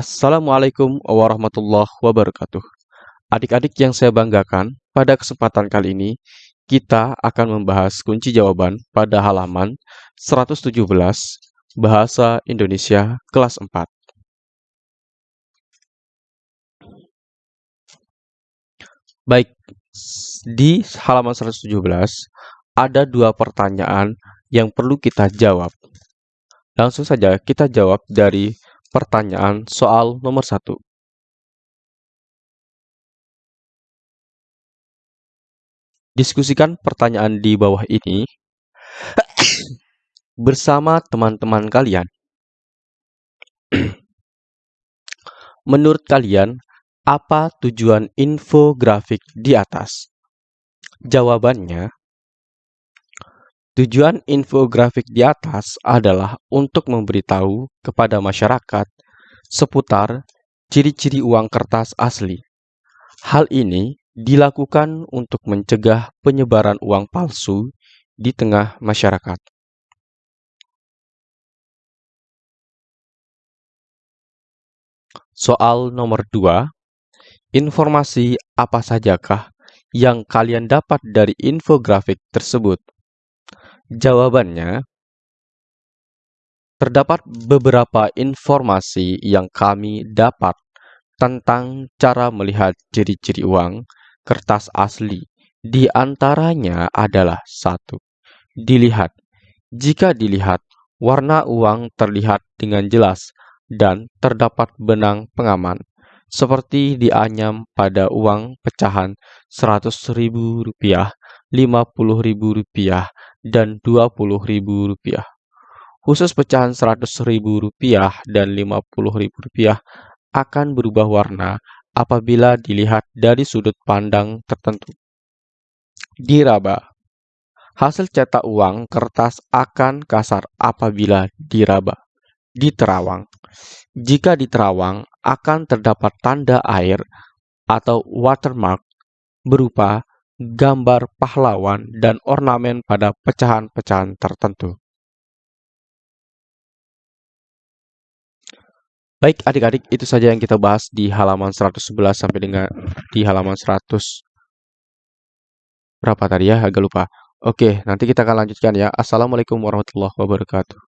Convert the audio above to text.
Assalamualaikum warahmatullahi wabarakatuh. Adik-adik yang saya banggakan, pada kesempatan kali ini kita akan membahas kunci jawaban pada halaman 117 Bahasa Indonesia kelas 4. Baik, di halaman 117 ada dua pertanyaan yang perlu kita jawab. Langsung saja kita jawab dari pertanyaan soal nomor satu. Diskusikan pertanyaan di bawah ini bersama teman-teman kalian. Menurut kalian, apa tujuan infografik di atas? Jawabannya, tujuan infografik di atas adalah untuk memberitahu kepada masyarakat seputar ciri-ciri uang kertas asli. Hal ini dilakukan untuk mencegah penyebaran uang palsu di tengah masyarakat. Soal nomor 2. Informasi apa sajakah yang kalian dapat dari infografik tersebut? Jawabannya, terdapat beberapa informasi yang kami dapat tentang cara melihat ciri-ciri uang kertas asli. Di antaranya adalah satu, dilihat. Jika dilihat, warna uang terlihat dengan jelas dan terdapat benang pengaman, seperti dianyam pada uang pecahan Rp100.000, Rp50.000, dan Rp20.000. Khusus pecahan Rp100.000 dan Rp50.000 akan berubah warna apabila dilihat dari sudut pandang tertentu. Diraba Hasil cetak uang kertas akan kasar apabila diraba. Diterawang Jika diterawang, akan terdapat tanda air atau watermark berupa gambar pahlawan dan ornamen pada pecahan-pecahan tertentu. Baik adik-adik, itu saja yang kita bahas di halaman 111 sampai dengan di halaman 100 berapa tadi ya? Agak lupa. Oke, nanti kita akan lanjutkan ya. Assalamualaikum warahmatullahi wabarakatuh.